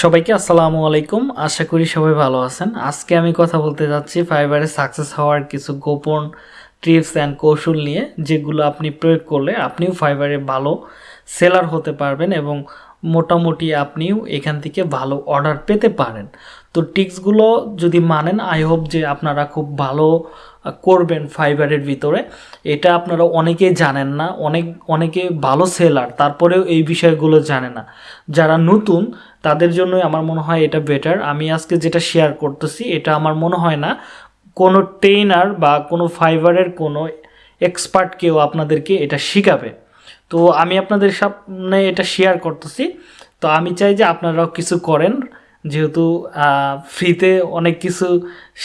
সবাইকে আসসালামু আলাইকুম। আশা করি সবাই ভালো আছেন। আজকে আমি কথা বলতে যাচ্ছি ফাইবারে সাকসেস হওয়ার কিছু গোপন টিপস অ্যান্ড কৌশল নিয়ে, যেগুলো আপনি প্রয়োগ করলে আপনিও ফাইবারে ভালো সেলার হতে পারবেন এবং মোটামুটি আপনিও এখান থেকে ভালো অর্ডার পেতে পারেন। তো টিক্সগুলো যদি মানেন, আই হোপ যে আপনারা খুব ভালো করবেন ফাইবারের ভিতরে। এটা আপনারা অনেকেই জানেন না, অনেক, অনেকে ভালো সেলার, তারপরেও এই বিষয়গুলো জানে না। যারা নতুন, তাদের জন্যই আমার মনে হয় এটা বেটার আমি আজকে যেটা শেয়ার করতেছি, এটা আমার মনে হয় না কোনো ট্রেনার বা কোনো ফাইবারের কোনো এক্সপার্ট কেউ আপনাদেরকে এটা শিখাবে। তো আমি আপনাদের সামনে এটা শেয়ার করতেছি। তো আমি চাই যে আপনারাও কিছু করেন, যেহেতু ফ্রিতে অনেক কিছু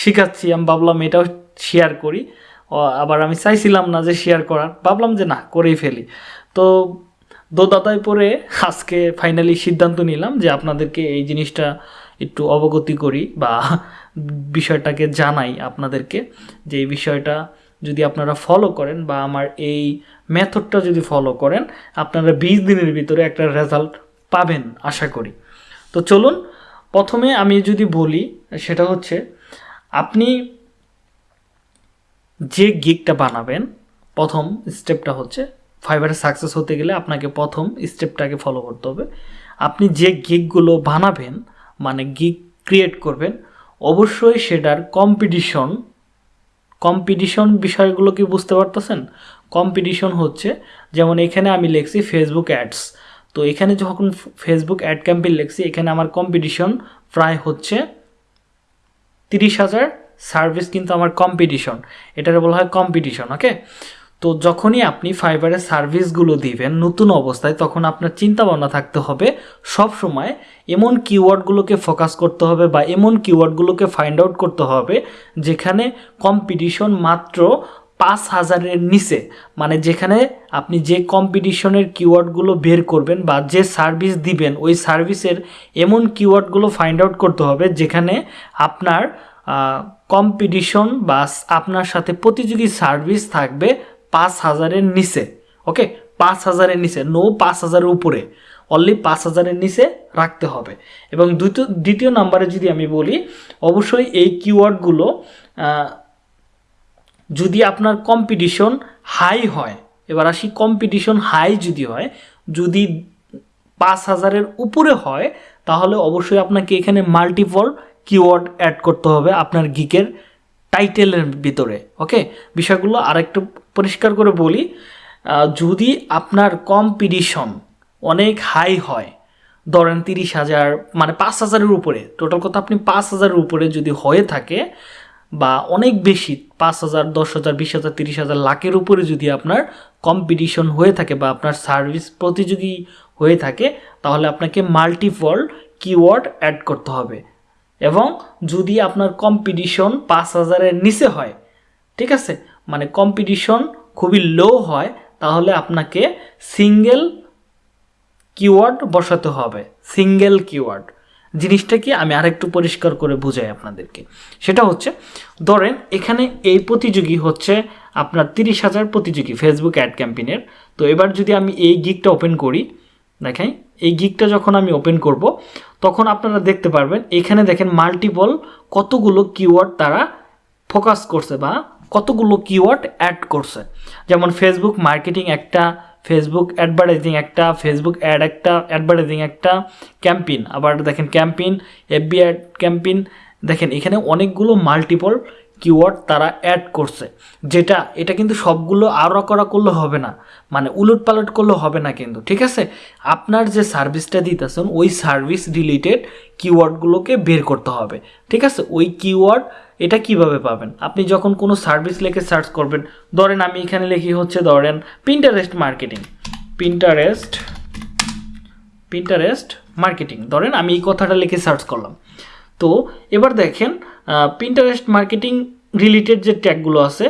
শিখাচ্ছি। আমি ভাবলাম এটাও শেয়ার করি। আবার আমি চাইছিলাম না যে শেয়ার করার, ভাবলাম যে না, করেই ফেলি। তো দোদাতায় পরে আজকে ফাইনালি সিদ্ধান্ত নিলাম যে আপনাদেরকে এই জিনিসটা একটু অবগতি করি বা বিষয়টাকে জানাই আপনাদেরকে যে এই বিষয়টা যদি আপনারা ফলো করেন বা আমার এই মেথডটা যদি ফলো করেন, আপনারা বিশ দিনের ভিতরে একটা রেজাল্ট পাবেন আশা করি। তো চলুন, প্রথমে আমি যদি বলি, সেটা হচ্ছে আপনি যে গিকটা বানাবেন, প্রথম স্টেপটা হচ্ছে ফাইবারে সাকসেস হতে গেলে আপনাকে প্রথম স্টেপটাকে ফলো করতে হবে। আপনি যে গিকগুলো বানাবেন মানে গিক ক্রিয়েট করবেন, অবশ্যই সেটার কম্পিটিশন কম্পিটিশন বিষয়গুলো কি বুঝতে পারতেছেন? কম্পিটিশন হচ্ছে, যেমন এখানে আমি লিখছি ফেসবুক অ্যাডস তো এখানে যখন ফেসবুক অ্যাড ক্যাম্পেইন লিখছি, এখানে আমার কম্পিটিশন প্রায় হচ্ছে তিরিশ হাজার সার্ভিস কিন্তু আমার কম্পিটিশন এটার বলা হয় কম্পিটিশন ওকে তো যখনই আপনি ফাইবারের সার্ভিসগুলো দিবেন নতুন অবস্থায়, তখন আপনার চিন্তা ভাবনা থাকতে হবে সব সময় এমন কিওয়ার্ডগুলোকে ফোকাস করতে হবে বা এমন কিওয়ার্ডগুলোকে ফাইন্ড আউট করতে হবে যেখানে কম্পিটিশন মাত্র পাঁচ হাজারের নিচে। মানে যেখানে আপনি যে কম্পিটিশনের কিওয়ার্ডগুলো বের করবেন বা যে সার্ভিস দিবেন, ওই সার্ভিসের এমন কিওয়ার্ডগুলো ফাইন্ড আউট করতে হবে যেখানে আপনার কম্পিটিশন বা আপনার সাথে প্রতিযোগী সার্ভিস থাকবে পাঁচ হাজারের নিচে ওকে পাঁচ হাজারের নিচে নো পাঁচ হাজারের উপরে অনলি পাঁচ হাজারের নিচে রাখতে হবে। এবং দ্বিতীয় দ্বিতীয় নাম্বারে যদি আমি বলি, অবশ্যই এই কিওয়ার্ডগুলো যদি আপনার কম্পিটিশন হাই হয়, এবার আসি কম্পিটিশন হাই যদি হয়, যদি পাঁচ হাজারের উপরে হয়, তাহলে অবশ্যই আপনাকে এখানে মাল্টিপল কিওয়ার্ড অ্যাড করতে হবে আপনার গিকের টাইটেলের ভিতরে ওকে বিষয়গুলো আরেকটু পরিষ্কার করে বলি যদি আপনার কম্পিটিশন অনেক হাই হয়, ধরেন তিরিশ হাজার মানে পাঁচ হাজারের উপরে টোটাল কথা আপনি পাঁচ হাজারের উপরে যদি হয়ে থাকে, বা অনেক বেশি, পাঁচ হাজার, দশ হাজার, বিশ হাজার, তিরিশ হাজার, লাখের উপরে যদি আপনার কম্পিটিশন হয়ে থাকে বা আপনার সার্ভিস প্রতিযোগী হয়ে থাকে, তাহলে আপনাকে মাল্টিপল কিওয়ার্ড অ্যাড করতে হবে। এবং যদি আপনার কম্পিটিশন পাঁচ হাজারের নিচে হয়, ঠিক আছে? মানে কম্পিটিশন খুবই লো হয়, তাহলে আপনাকে সিঙ্গেল কিওয়ার্ড বসাতে হবে। সিঙ্গেল কিওয়ার্ড জিনিসটা কি? আমি আরেকটু পরিষ্কার করে বুঝাই আপনাদেরকে। সেটা হচ্ছে, ধরেন এখানে এই প্রতিযোগী হচ্ছে আপনার তিরিশ হাজার প্রতিযোগী ফেসবুক অ্যাড ক্যাম্পেইনের তো এবার যদি আমি এই গিকটা ওপেন করি দেখাই এই গিকটা যখন আমি ওপেন করব, তখন আপনারা দেখতে পারবেন, এখানে দেখেন মাল্টিপল কতগুলো কিওয়ার্ড তারা ফোকাস করছে বা কতগুলো কিওয়ার্ড অ্যাড করছে। যেমন ফেসবুক মার্কেটিং একটা ফেসবুক অ্যাডভার্টাইজিং একটা ফেসবুক অ্যাড একটা অ্যাডভার্টাইজিং একটা ক্যাম্পেইন আবার দেখেন ক্যাম্পেইন এফবি অ্যাড ক্যাম্পেইন দেখেন, এখানে অনেকগুলো মাল্টিপল কিওয়ার্ড তারা অ্যাড করছে, যেটা, এটা কিন্তু সবগুলো আরও করা করলে হবে না মানে উলট পালট করলে হবে না কিন্তু, ঠিক আছে? আপনার যে সার্ভিসটা দিতেছেন, ওই সার্ভিস রিলেটেড কিওয়ার্ডগুলোকে বের করতে হবে, ঠিক আছে? ওই কিওয়ার্ড এটা কীভাবে পাবেন? আপনি যখন কোনো সার্ভিস লেখে সার্চ করবেন, ধরেন আমি এখানে লিখি হচ্ছে ধরেন Pinterest marketing Pinterest Pinterest marketing ধরেন আমি এই কথাটা লিখে সার্চ করলাম, তো এবার দেখেন পিন্টারেস্ট মার্কেটিং রিলেটেড যে ট্যাগগুলো আছে,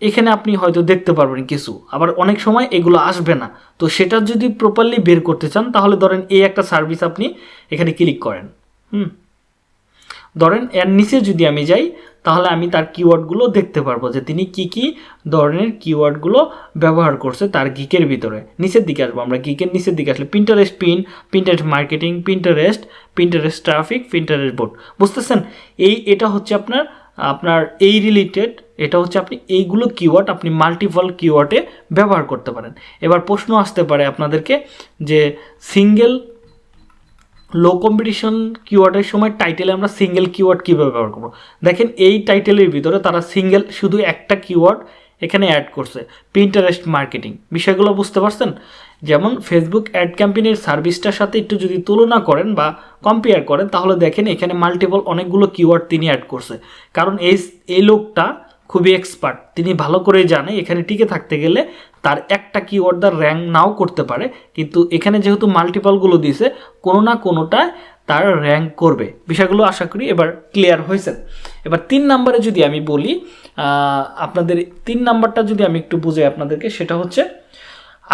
এখানে আপনি হয়তো দেখতে পারবেন কিছু। আবার অনেক সময় এগুলো আসবে না। তো সেটা যদি প্রপারলি বের করতে চান, তাহলে ধরেন এই একটা সার্ভিস আপনি এখানে ক্লিক করেন। হুম। ধরেন এর নিচে যদি আমি যাই তাহলে আমি তার কিওয়ার্ডগুলো দেখতে পারব যে তিনি কি কি ধরনের কিওয়ার্ডগুলো ব্যবহার করছে তার গিকের ভিতরে। নিচের দিকে আসব আমরা গিকের নিচের দিকে আসলে Pinterest pin Pinterest marketing Pinterest Pinterest traffic Pinterest board বুঝতেছেন? এই, এটা হচ্ছে আপনার আপনার এই রিলেটেড এটা হচ্ছে আপনি এইগুলো কিওয়ার্ড আপনি মাল্টিপল কিওয়ার্ডে ব্যবহার করতে পারেন। এবার প্রশ্ন আসতে পারে আপনাদেরকে যে সিঙ্গেল লো কম্পিটিশন কিওয়ার্ডের সময় টাইটেলে আমরা সিঙ্গেল কিওয়ার্ড কীভাবে ব্যবহার করব? দেখেন এই টাইটেলের ভিতরে তারা সিঙ্গেল শুধু একটা কিওয়ার্ড এখানে অ্যাড করছে প্রিন্টারেস্ট মার্কেটিং বিষয়গুলো বুঝতে পারছেন? যেমন ফেসবুক অ্যাড ক্যাম্পেইনের সার্ভিসটার সাথে একটু যদি তুলনা করেন বা কম্পেয়ার করেন, তাহলে দেখেন এখানে মাল্টিপল অনেকগুলো কিওয়ার্ড তিনি অ্যাড করছে। কারণ এই এই লোকটা খুবই এক্সপার্ট তিনি ভালো করে জানে, এখানে টিকে থাকতে গেলে তার একটা কিওয়ার্ড দ্য র্যাঙ্ক নাও করতে পারে, কিন্তু এখানে যেহেতু মাল্টিপলগুলো দিয়েছে, কোনো না কোনোটায় তার র্যাঙ্ক করবে। বিষয়গুলো আশা করি এবার ক্লিয়ার হয়েছে। এবার তিন নাম্বারে যদি আমি বলি আপনাদের তিন নাম্বারটা যদি আমি একটু বুঝাই আপনাদেরকে, সেটা হচ্ছে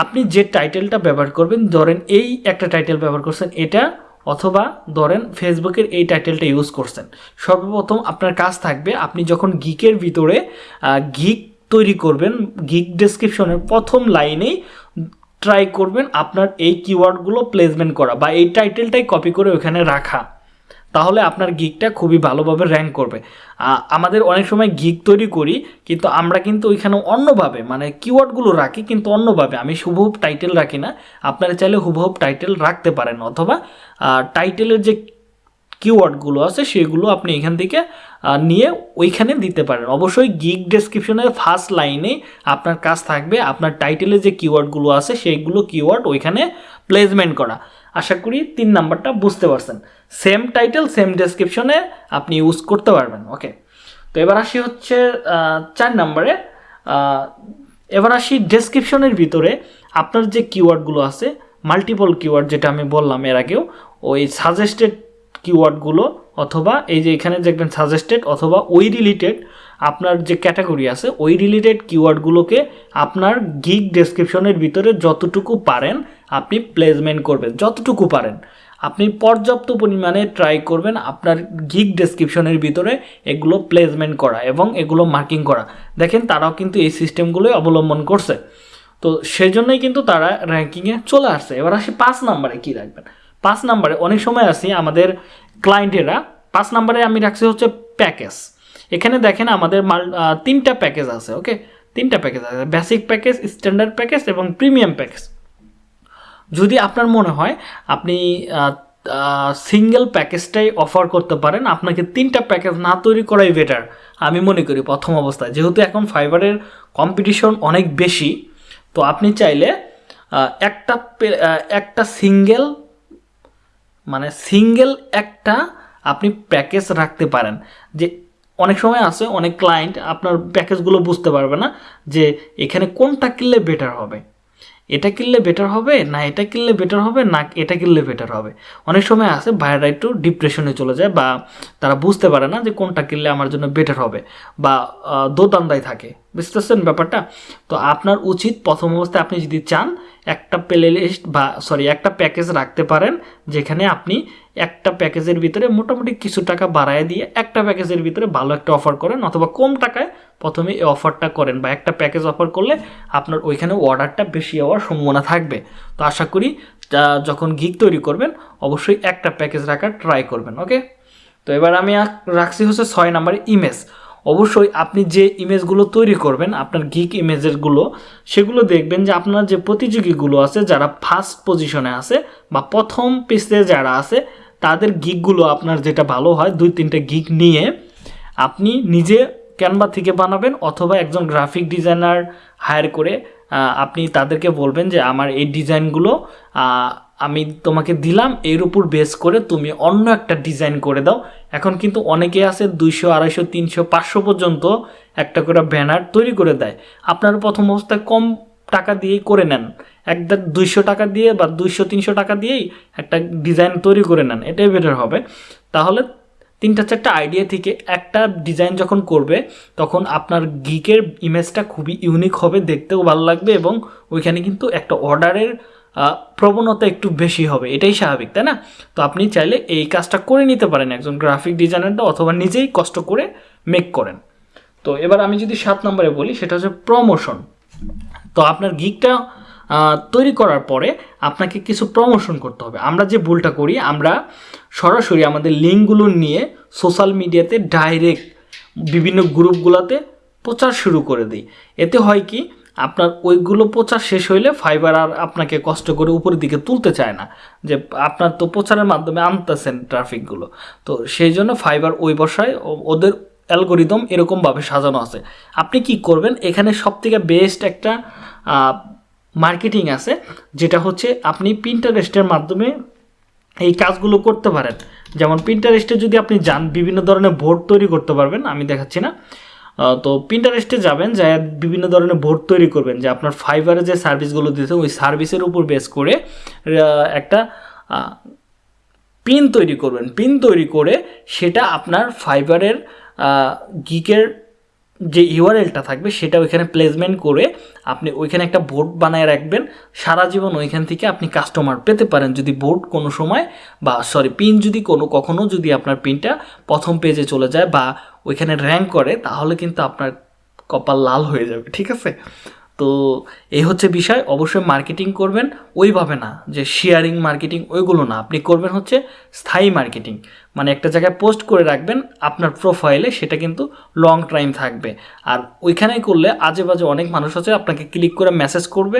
আপনি যে টাইটেলটা ব্যবহার করবেন, ধরেন এই একটা টাইটেল ব্যবহার করছেন, এটা অথবা ধরেন ফেসবুকের এই টাইটেলটা ইউজ করছেন। সর্বপ্রথম আপনার কাজ থাকবে, আপনি যখন গিকের ভিতরে গিক তৈরি করবেন গিক ডেসক্রিপশনের প্রথম লাইনেই ট্রাই করবেন আপনার এই কিওয়ার্ডগুলো প্লেসমেন্ট করা বা এই টাইটেলটাই কপি করে ওখানে রাখা। তাহলে আপনার গিকটা খুবই ভালোভাবে র্যাঙ্ক করবে। আমাদের অনেক সময় গিক তৈরি করি, কিন্তু আমরা কিন্তু ওইখানে অন্যভাবে মানে কিওয়ার্ডগুলো রাখি, কিন্তু অন্যভাবে। আমি হুবহুব টাইটেল রাখি না। আপনারা চাইলে হুবহুব টাইটেল রাখতে পারেন, অথবা টাইটেলের যে কিওয়ার্ডগুলো আছে, সেগুলো আপনি এখান থেকে নিয়ে ওইখানে দিতে পারেন। অবশ্যই গিগ ডেসক্রিপশনের ফার্স্ট লাইনে আপনার কাজ থাকবে, আপনার টাইটেলে যে কিওয়ার্ডগুলো আছে সেইগুলো কিওয়ার্ড ওইখানে প্লেসমেন্ট করা। আশা করি তিন নাম্বারটা বুঝতে পারছেন। সেম টাইটেল সেম ডেসক্রিপশনে আপনি ইউজ করতে পারবেন। ওকে তো এবার আসি হচ্ছে চার নাম্বারে। এবার আসি ডেসক্রিপশনের ভিতরে আপনার যে কিওয়ার্ডগুলো আছে মাল্টিপল কিওয়ার্ড যেটা আমি বললাম এর আগেও, ওই সাজেস্টেড কিওয়ার্ডগুলো অথবা এই যে এখানে দেখবেন সাজেস্টেড অথবা ওই রিলেটেড আপনার যে ক্যাটাগরি আছে, ওই রিলেটেড কিওয়ার্ডগুলোকে আপনার গিগ ডেসক্রিপশনের ভিতরে যতটুকু পারেন আপনি প্লেসমেন্ট করবেন, যতটুকু পারেন। আপনি পর্যাপ্ত পরিমাণে ট্রাই করবেন আপনার গিগ ডেসক্রিপশনের ভিতরে এগুলো প্লেসমেন্ট করা এবং এগুলো মার্কিং করা। দেখেন তারাও কিন্তু এই সিস্টেমগুলোই অবলম্বন করছে। তো সেজন্যই কিন্তু তারা র্যাঙ্কিংয়ে চলে আসছে। এবার আসি পাঁচ নাম্বারে কী রাখবেন? পাঁচ নাম্বারে, অনেক সময় আসি আমাদের ক্লায়েন্টেরা পাঁচ নাম্বারে আমি রাখছি হচ্ছে প্যাকেজ এখানে দেখেন আমাদের মাল তিনটা প্যাকেজ আছে ওকে তিনটা প্যাকেজ আছে বেসিক প্যাকেজ স্ট্যান্ডার্ড প্যাকেজ এবং প্রিমিয়াম প্যাকেজ যদি আপনার মনে হয় আপনি সিঙ্গেল প্যাকেজটাই অফার করতে পারেন, আপনাকে তিনটা প্যাকেজ না তৈরি করাই বেটার আমি মনে করি প্রথম অবস্থায়। যেহেতু এখন ফাইবারের কম্পিটিশন অনেক বেশি, তো আপনি চাইলে একটা একটা সিঙ্গেল মানে সিঙ্গেল একটা আপনি প্যাকেজ রাখতে পারেন। যে অনেক সময় আছে, অনেক ক্লায়েন্ট আপনার প্যাকেজগুলো বুঝতে পারবে না যে এখানে কোনটা কিনলে বেটার হবে। এটা কিনলে বেটার হবে, না এটা কিনলে বেটার হবে, না এটা কিনলে বেটার হবে। অনেক সময় আছে ভাইয়েরা একটু ডিপ্রেশনে চলে যায় বা তারা বুঝতে পারে না যে কোনটা কিনলে আমার জন্য বেটার হবে বা দোতান্দায় থাকে। বুঝতেছেন ব্যাপারটা? তো আপনার উচিত প্রথম অবস্থায় আপনি যদি চান একটা প্লে লিস্ট বা সরি একটা প্যাকেজ রাখতে পারেন যেখানে আপনি একটা প্যাকেজের ভিতরে মোটামুটি কিছু টাকা বাড়ায় দিয়ে একটা প্যাকেজের ভিতরে ভালো একটা অফার করেন অথবা কম টাকায় প্রথমে এই অফারটা করেন বা একটা প্যাকেজ অফার করলে আপনার ওইখানে অর্ডারটা বেশি হওয়ার সম্ভাবনা থাকবে। তো আশা করি যখন গিক তৈরি করবেন, অবশ্যই একটা প্যাকেজ রাখার ট্রাই করবেন ওকে তো এবার আমি রাখছি হচ্ছে ছয় নাম্বার ইমেজ অবশ্যই আপনি যে ইমেজগুলো তৈরি করবেন, আপনার গিক ইমেজেরগুলো সেগুলো দেখবেন যে আপনার যে প্রতিযোগীগুলো আছে, যারা ফার্স্ট পজিশনে আছে বা প্রথম পিসে যারা আছে তাদের গিকগুলো আপনার যেটা ভালো হয়, দুই তিনটে গিক নিয়ে আপনি নিজে ক্যানভা থেকে বানাবেন অথবা একজন গ্রাফিক ডিজাইনার হায়ার করে আপনি তাদেরকে বলবেন যে আমার এই ডিজাইনগুলো আমি তোমাকে দিলাম, এর উপর বেস করে তুমি অন্য একটা ডিজাইন করে দাও। এখন কিন্তু অনেকে আছে দুইশো, আড়াইশো, তিনশো, পাঁচশো পর্যন্ত একটা করে ব্যানার তৈরি করে দেয়। আপনার প্রথম অবস্থায় কম টাকা দিয়েই করে নেন। একদম দুইশো টাকা দিয়ে বা দুইশো, তিনশো টাকা দিয়েই একটা ডিজাইন তৈরি করে নেন, এটাই বেটার হবে। তাহলে তিনটা, চারটা আইডিয়া থেকে একটা ডিজাইন যখন করবে, তখন আপনার গিকের ইমেজটা খুবই ইউনিক হবে, দেখতেও ভালো লাগবে এবং ওইখানে কিন্তু একটা অর্ডারের প্রবণতা একটু বেশি হবে, এটাই স্বাভাবিক, তাই না? তো আপনি চাইলে এই কাজটা করে নিতে পারেন, একজন গ্রাফিক ডিজাইনারটা অথবা নিজেই কষ্ট করে মেক করেন। তো এবার আমি যদি সাত নম্বরে বলি, সেটা হচ্ছে প্রমোশন তো আপনার গিকটা তৈরি করার পরে আপনাকে কিছু প্রমোশন করতে হবে। আমরা যে ভুলটা করি, আমরা সরাসরি আমাদের লিঙ্কগুলো নিয়ে সোশ্যাল মিডিয়াতে ডাইরেক্ট বিভিন্ন গ্রুপগুলোতে প্রচার শুরু করে দিই। এতে হয় কি, আপনার ওইগুলো প্রচার শেষ হইলে ফাইবার আর আপনাকে কষ্ট করে উপরের দিকে তুলতে চায় না। যে আপনার তো প্রচারের মাধ্যমে আনতেছেন ট্রাফিকগুলো তো সেই জন্য ফাইবার ওই বসায় ওদের অ্যালগোরিদম এরকমভাবে সাজানো আছে। আপনি কি করবেন, এখানে সবথেকে বেস্ট একটা মার্কেটিং আছে, যেটা হচ্ছে আপনি প্রিন্টারেস্টের মাধ্যমে এই কাজগুলো করতে পারেন। যেমন প্রিন্টারেস্টে যদি আপনি যান, বিভিন্ন ধরনের বোর্ড তৈরি করতে পারবেন, আমি দেখাচ্ছি না। তো প্রিন্টারেস্টে যাবেন যা বিভিন্ন ধরনের বোর্ড তৈরি করবেন, যে আপনার ফাইবারে যে সার্ভিসগুলো দিতে ওই সার্ভিসের উপর বেস করে একটা পিন তৈরি করবেন। পিন তৈরি করে সেটা আপনার ফাইবারের গিকের যে ইউআরএলটা থাকবে, সেটা ওইখানে প্লেসমেন্ট করে আপনি ওইখানে একটা বোর্ড বানায় রাখবেন। সারা জীবন ওইখান থেকে আপনি কাস্টমার পেতে পারেন। যদি বোর্ড কোনো সময় বা সরি পিন যদি কোনো, কখনো যদি আপনার পিনটা প্রথম পেজে চলে যায় বা ওইখানে র্যাঙ্ক করে, তাহলে কিন্তু আপনার কপাল লাল হয়ে যাবে, ঠিক আছে? তো এই হচ্ছে বিষয়। অবশ্যই মার্কেটিং করবেন। ওইভাবে না যে শেয়ারিং মার্কেটিং ওইগুলো না। আপনি করবেন হচ্ছে স্থায়ী মার্কেটিং মানে একটা জায়গায় পোস্ট করে রাখবেন আপনার প্রোফাইলে সেটা কিন্তু লং টাইম থাকবে। আর ওইখানে করলে আজে বাজে অনেক মানুষ আছে, আপনাকে ক্লিক করে মেসেজ করবে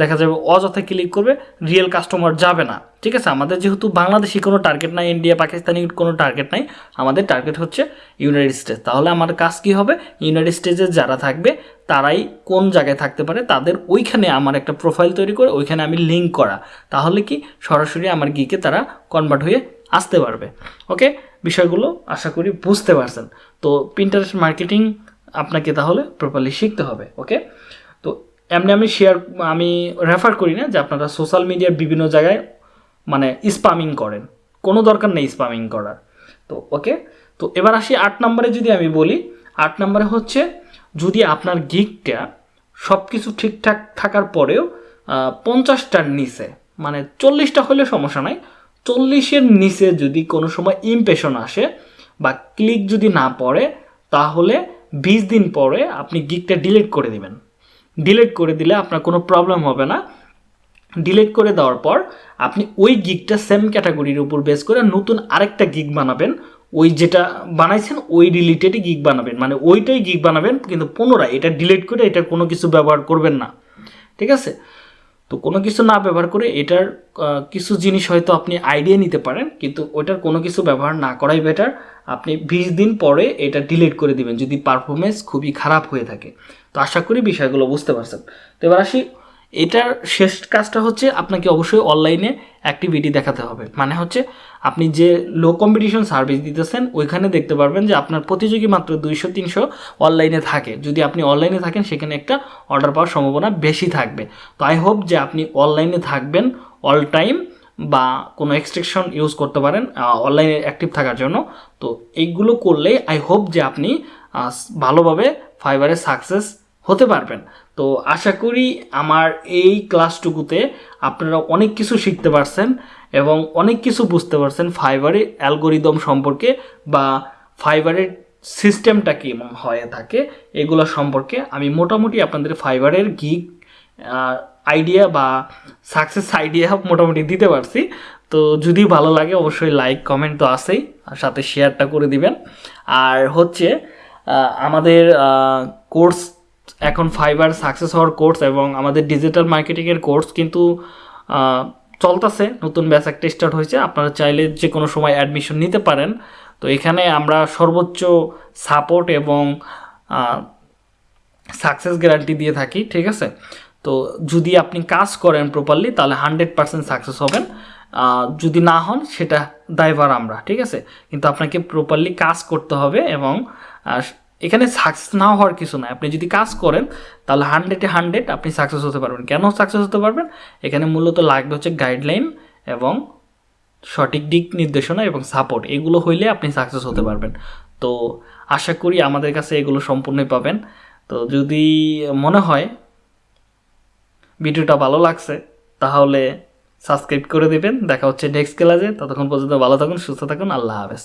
দেখা যাবে অযথা ক্লিক করবে রিয়েল কাস্টমার যাবে না। ঠিক আছে? আমাদের যেহেতু বাংলাদেশি কোনো টার্গেট নাই ইন্ডিয়া পাকিস্তানি কোনো টার্গেট নাই, আমাদের টার্গেট হচ্ছে ইউনাইটেড স্টেটস তাহলে আমার কাজ কী হবে? ইউনাইটেড স্টেটসে যারা থাকবে, তারাই কোন জায়গায় থাকতে পারে, তাদের ওইখানে আমার একটা প্রোফাইল তৈরি করে, ওইখানে আমি লিঙ্ক করা। তাহলে কি? সরাসরি আমার গিকে তারা কনভার্ট হয়ে আসতে পারবে। ওকে বিষয়গুলো আশা করি বুঝতে পারছেন। তো প্রিন্টারেস্ট মার্কেটিং আপনাকে তাহলে প্রপারলি শিখতে হবে। ওকে তো এমনি আমি শেয়ার আমি রেফার করি না যে আপনারা সোশ্যাল মিডিয়ার বিভিন্ন জায়গায় মানে স্পামিং করেন। কোনো দরকার নেই স্পামিং করার। তো ওকে তো এবার আসি আট নম্বরে যদি আমি বলি, আট নম্বরে হচ্ছে যদি আপনার গিকটা সব কিছু ঠিকঠাক থাকার পরেও পঞ্চাশটার নিচে মানে চল্লিশটা হলে সমস্যা নাই চল্লিশের নিচে যদি কোনো সময় ইমপ্রেশন আসে বা ক্লিক যদি না পড়ে, তাহলে বিশ দিন পরে আপনি গিকটা ডিলিট করে দিবেন। ডিলিট করে দিলে আপনার কোনো প্রবলেম হবে না। ডিলিট করে দেওয়ার পর আপনি ওই গিগটা সেম ক্যাটাগরির উপর বেস করে নতুন আরেকটা গিগ বানাবেন। ওই যেটা বানাইছেন, ওই রিলেটেডই গিগ বানাবেন। মানে ওইটাই গিগ বানাবেন, কিন্তু পুনরায় এটা ডিলিট করে এটার কোনো কিছু ব্যবহার করবেন না। ঠিক আছে? তো কোনো কিছু না ব্যবহার করে এটার কিছু জিনিস হয়তো আপনি আইডিয়া নিতে পারেন, কিন্তু ওটার কোনো কিছু ব্যবহার না করাই বেটার আপনি বিশ দিন পরে এটা ডিলিট করে দিবেন, যদি পারফরমেন্স খুবই খারাপ হয়ে থাকে। তো আশা করি বিষয়গুলো বুঝতে পারছেন। তো এবার আসি এটার শেষ কাজটা হচ্ছে আপনাকে অবশ্যই অনলাইনে অ্যাক্টিভিটি দেখাতে হবে। মানে হচ্ছে আপনি যে লো কম্পিটিশন সার্ভিস দিতেছেন, ওইখানে দেখতে পারবেন যে আপনার প্রতিযোগী মাত্র দুইশো, তিনশো অনলাইনে থাকে। যদি আপনি অনলাইনে থাকেন, সেখানে একটা অর্ডার পাওয়ার সম্ভাবনা বেশি থাকবে। তো আই হোপ যে আপনি অনলাইনে থাকবেন অল টাইম বা কোনো এক্সট্রেকশন ইউজ করতে পারেন অনলাইনে অ্যাক্টিভ থাকার জন্য। তো এইগুলো করলেই আই হোপ যে আপনি ভালোভাবে ফাইবারে সাকসেস হতে পারবেন। তো আশা করি আমার এই ক্লাসটুকুতে আপনারা অনেক কিছু শিখতে পারছেন এবং অনেক কিছু বুঝতে পারছেন ফাইবারের অ্যালগোরিদম সম্পর্কে বা ফাইবারের সিস্টেমটা কেমন হয়ে থাকে, এগুলো সম্পর্কে আমি মোটামুটি আপনাদের ফাইবারের গিগ আইডিয়া বা সাকসেস আইডিয়া মোটামুটি দিতে পারছি। তো যদি ভালো লাগে অবশ্যই লাইক, কমেন্ট তো আসেই আর সাথে শেয়ারটা করে দিবেন। আর হচ্ছে আমাদের কোর্স এখন ফাইবার সাকসেস হওয়ার কোর্স এবং আমাদের ডিজিটাল মার্কেটিংয়ের কোর্স কিন্তু চলতেছে। নতুন ব্যাচ একটা স্টার্ট হয়েছে। আপনারা চাইলে যে কোনো সময় অ্যাডমিশন নিতে পারেন। তো এখানে আমরা সর্বোচ্চ সাপোর্ট এবং সাকসেস গ্যারান্টি দিয়ে থাকি, ঠিক আছে? তো যদি আপনি কাজ করেন প্রপারলি তাহলে হান্ড্রেড পারসেন্ট সাকসেস হবেন। যদি না হন, সেটা দায়ভার আমরা, ঠিক আছে? কিন্তু আপনাকে প্রপারলি কাজ করতে হবে এবং এখানে সাকসেস না হওয়ার কিছু নাই। আপনি যদি কাজ করেন, তাহলে হান্ড্রেডে হান্ড্রেড আপনি সাকসেস হতে পারবেন। কেন সাকসেস হতে পারবেন? এখানে মূলত লাগবে হচ্ছে গাইডলাইন এবং সঠিক দিক নির্দেশনা এবং সাপোর্ট এগুলো হইলে আপনি সাকসেস হতে পারবেন। তো আশা করি আমাদের কাছে এগুলো সম্পূর্ণই পাবেন। তো যদি মনে হয় ভিডিওটা ভালো লাগছে, তাহলে সাবস্ক্রাইব করে দেবেন। দেখা হচ্ছে নেক্সট ক্লাসে ততক্ষণ পর্যন্ত ভালো থাকুন, সুস্থ থাকুন। আল্লাহ হাফেজ।